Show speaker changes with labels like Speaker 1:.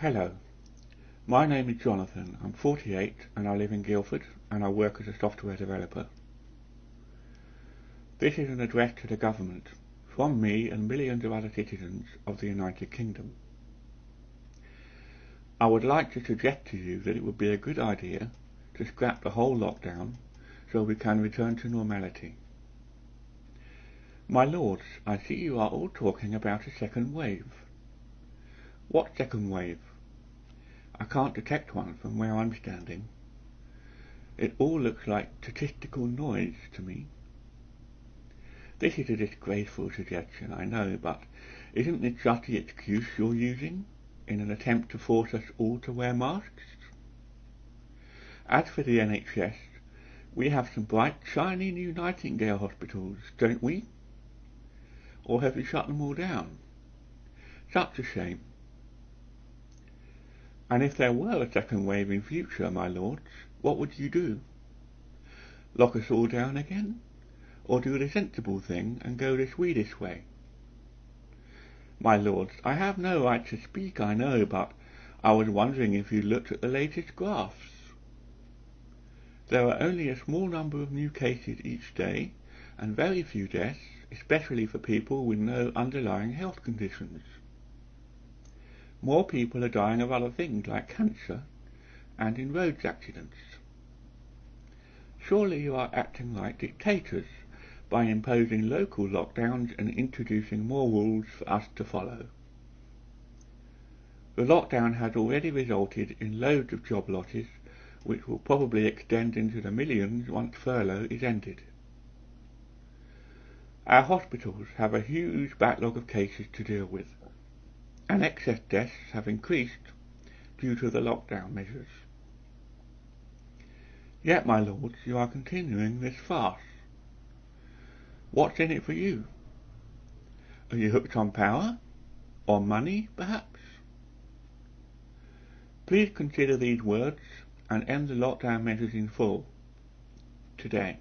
Speaker 1: Hello, my name is Jonathan. I'm 48 and I live in Guildford and I work as a software developer. This is an address to the government from me and millions of other citizens of the United Kingdom. I would like to suggest to you that it would be a good idea to scrap the whole lockdown so we can return to normality. My lords, I see you are all talking about a second wave. What second wave? I can't detect one from where I'm standing. It all looks like statistical noise to me. This is a disgraceful suggestion, I know, but isn't this just the excuse you're using in an attempt to force us all to wear masks? As for the NHS, we have some bright, shiny new Nightingale hospitals, don't we? Or have you shut them all down? Such a shame. And if there were a second wave in future, my lords, what would you do? Lock us all down again? Or do the sensible thing and go the Swedish way? My lords, I have no right to speak, I know, but I was wondering if you looked at the latest graphs. There are only a small number of new cases each day, and very few deaths, especially for people with no underlying health conditions. More people are dying of other things like cancer and in roads accidents. Surely you are acting like dictators by imposing local lockdowns and introducing more rules for us to follow. The lockdown has already resulted in loads of job losses, which will probably extend into the millions once furlough is ended. Our hospitals have a huge backlog of cases to deal with and excess deaths have increased due to the lockdown measures. Yet, my lords, you are continuing this farce. What's in it for you? Are you hooked on power? Or money, perhaps? Please consider these words and end the lockdown measures in full today.